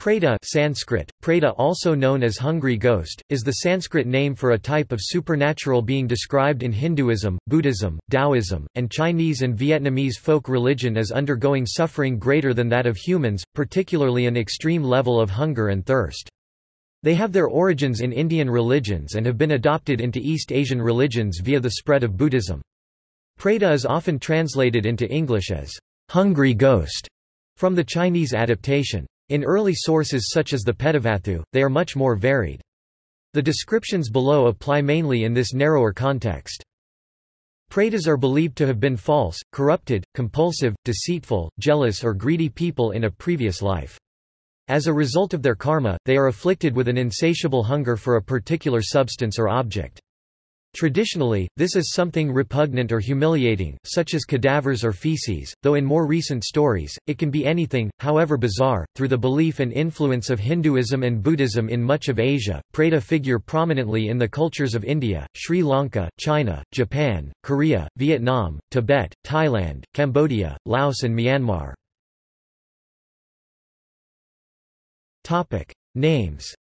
Preta Sanskrit, Preta also known as hungry ghost, is the Sanskrit name for a type of supernatural being described in Hinduism, Buddhism, Taoism, and Chinese and Vietnamese folk religion as undergoing suffering greater than that of humans, particularly an extreme level of hunger and thirst. They have their origins in Indian religions and have been adopted into East Asian religions via the spread of Buddhism. Preta is often translated into English as hungry ghost from the Chinese adaptation. In early sources such as the Petavatthu, they are much more varied. The descriptions below apply mainly in this narrower context. Pretas are believed to have been false, corrupted, compulsive, deceitful, jealous or greedy people in a previous life. As a result of their karma, they are afflicted with an insatiable hunger for a particular substance or object. Traditionally, this is something repugnant or humiliating, such as cadavers or feces, though in more recent stories, it can be anything, however bizarre. Through the belief and influence of Hinduism and Buddhism in much of Asia, Preta figure prominently in the cultures of India, Sri Lanka, China, Japan, Korea, Vietnam, Tibet, Thailand, Cambodia, Laos and Myanmar. Topic. Names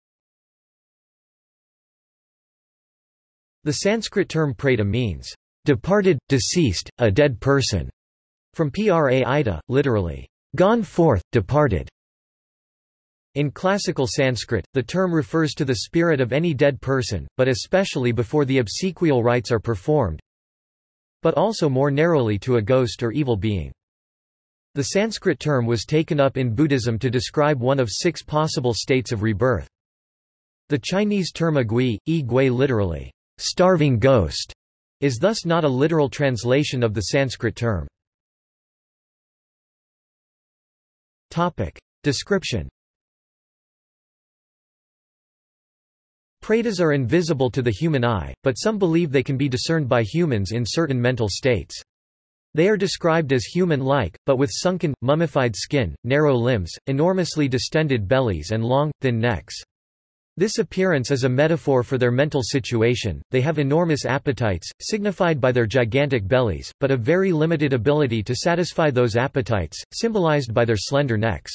The Sanskrit term preta means, departed, deceased, a dead person, from pra ida, literally, gone forth, departed. In classical Sanskrit, the term refers to the spirit of any dead person, but especially before the obsequial rites are performed, but also more narrowly to a ghost or evil being. The Sanskrit term was taken up in Buddhism to describe one of six possible states of rebirth. The Chinese term agui, yi gui literally, starving ghost, is thus not a literal translation of the Sanskrit term. Topic. Description Pretas are invisible to the human eye, but some believe they can be discerned by humans in certain mental states. They are described as human-like, but with sunken, mummified skin, narrow limbs, enormously distended bellies and long, thin necks. This appearance is a metaphor for their mental situation, they have enormous appetites, signified by their gigantic bellies, but a very limited ability to satisfy those appetites, symbolized by their slender necks.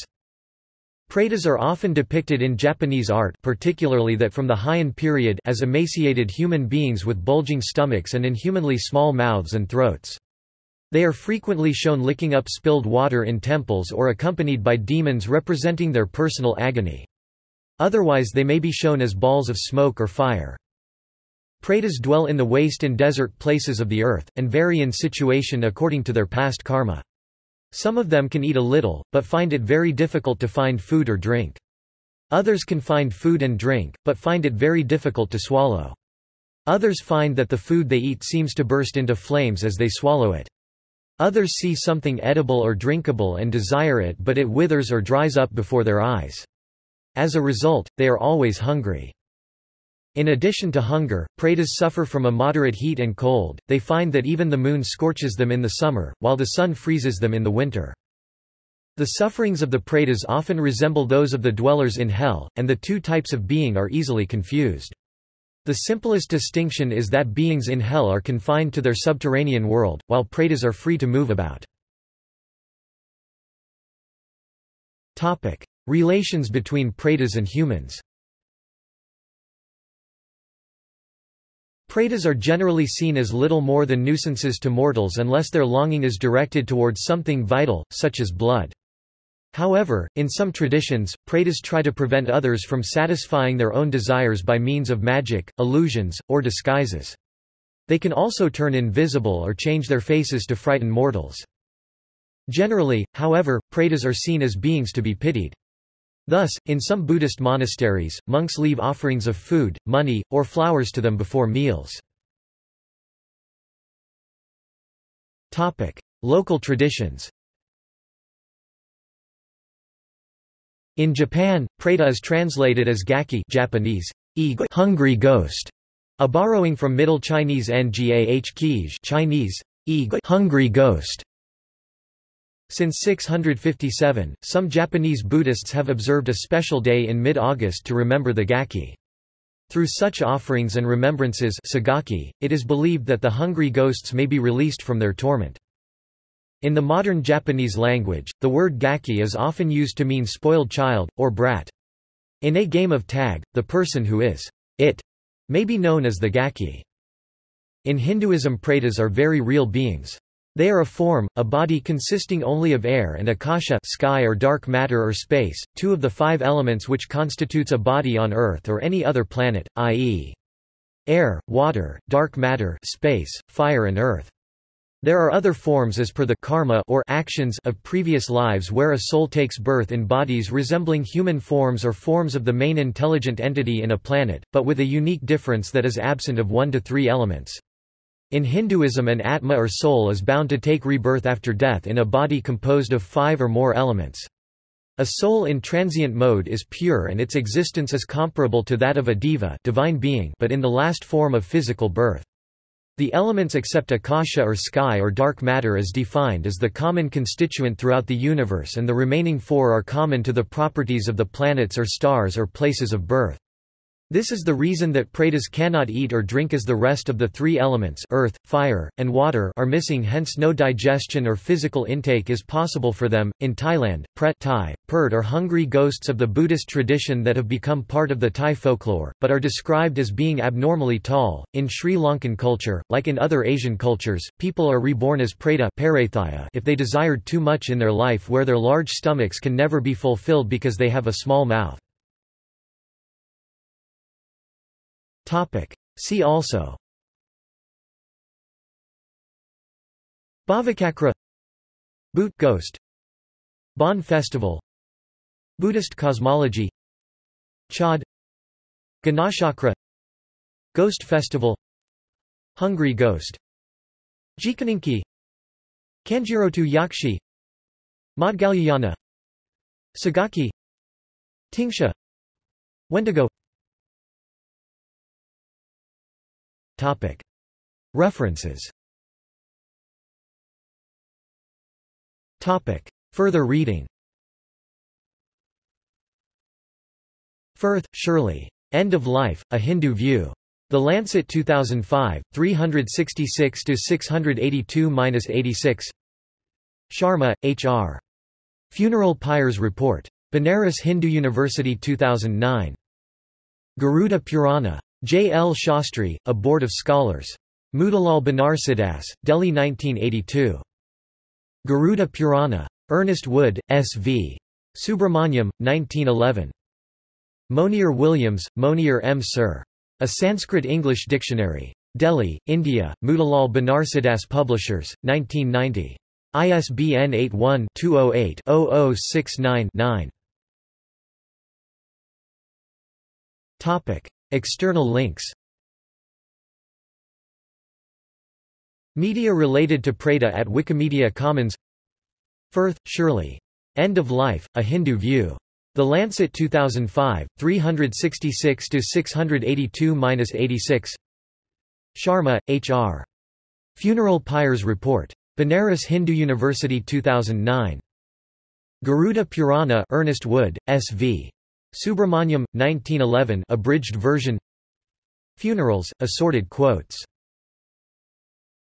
Pretas are often depicted in Japanese art particularly that from the Heian period as emaciated human beings with bulging stomachs and inhumanly small mouths and throats. They are frequently shown licking up spilled water in temples or accompanied by demons representing their personal agony. Otherwise they may be shown as balls of smoke or fire. Pretas dwell in the waste and desert places of the earth, and vary in situation according to their past karma. Some of them can eat a little, but find it very difficult to find food or drink. Others can find food and drink, but find it very difficult to swallow. Others find that the food they eat seems to burst into flames as they swallow it. Others see something edible or drinkable and desire it but it withers or dries up before their eyes. As a result, they are always hungry. In addition to hunger, pretas suffer from a moderate heat and cold, they find that even the moon scorches them in the summer, while the sun freezes them in the winter. The sufferings of the pretas often resemble those of the dwellers in hell, and the two types of being are easily confused. The simplest distinction is that beings in hell are confined to their subterranean world, while pretas are free to move about. Topic. Relations between pretas and humans Pretas are generally seen as little more than nuisances to mortals unless their longing is directed towards something vital, such as blood. However, in some traditions, pretas try to prevent others from satisfying their own desires by means of magic, illusions, or disguises. They can also turn invisible or change their faces to frighten mortals. Generally, however, pretas are seen as beings to be pitied. Thus, in some Buddhist monasteries, monks leave offerings of food, money, or flowers to them before meals. Local traditions In Japan, preta is translated as gaki Japanese, hungry ghost, a borrowing from Middle Chinese ngah Chinese, hungry ghost. Since 657, some Japanese Buddhists have observed a special day in mid-August to remember the Gaki. Through such offerings and remembrances segaki, it is believed that the hungry ghosts may be released from their torment. In the modern Japanese language, the word gaki is often used to mean spoiled child, or brat. In a game of tag, the person who is it may be known as the gaki. In Hinduism pretas are very real beings. They are a form, a body consisting only of air and akasha sky or dark matter or space, two of the five elements which constitutes a body on Earth or any other planet, i.e. air, water, dark matter space, fire and earth. There are other forms as per the karma or actions of previous lives where a soul takes birth in bodies resembling human forms or forms of the main intelligent entity in a planet, but with a unique difference that is absent of one to three elements. In Hinduism an atma or soul is bound to take rebirth after death in a body composed of five or more elements. A soul in transient mode is pure and its existence is comparable to that of a deva divine being but in the last form of physical birth. The elements except akasha or sky or dark matter is defined as the common constituent throughout the universe and the remaining four are common to the properties of the planets or stars or places of birth. This is the reason that pretas cannot eat or drink as the rest of the three elements earth, fire, and water are missing hence no digestion or physical intake is possible for them. In Thailand, pret Thai, are hungry ghosts of the Buddhist tradition that have become part of the Thai folklore, but are described as being abnormally tall. In Sri Lankan culture, like in other Asian cultures, people are reborn as preta if they desired too much in their life where their large stomachs can never be fulfilled because they have a small mouth. Topic. See also. Bhavacakra Bhoot ghost. Bon festival. Buddhist cosmology. Chod Ganachakra Ghost festival. Hungry ghost. Jikininki. Kanjirotu Yakshi. Maudgalyayana. Segaki. Tingsha. Wendigo References. Further reading Firth, Shirley. End of Life, A Hindu View. The Lancet 2005, 366-682-86 Sharma, H.R. Funeral Pyres Report. Banaras Hindu University 2009. Garuda Purana. J. L. Shastri, A Board of Scholars. Motilal Banarsidass, Delhi 1982. Garuda Purana. Ernest Wood, S. V. Subramaniam, 1911. Monier Williams, Monier M. Sir. A Sanskrit-English Dictionary. Delhi, India, Motilal Banarsidass Publishers, 1990. ISBN 81-208-0069-9. External links Media related to Preta at Wikimedia Commons Firth, Shirley. End of Life, A Hindu View. The Lancet 2005, 366-682-86 Sharma, H.R. Funeral Pyres Report. Banaras Hindu University 2009. Garuda Purana Ernest Wood, S.V. Subramaniam, 1911 abridged version. Funerals, assorted quotes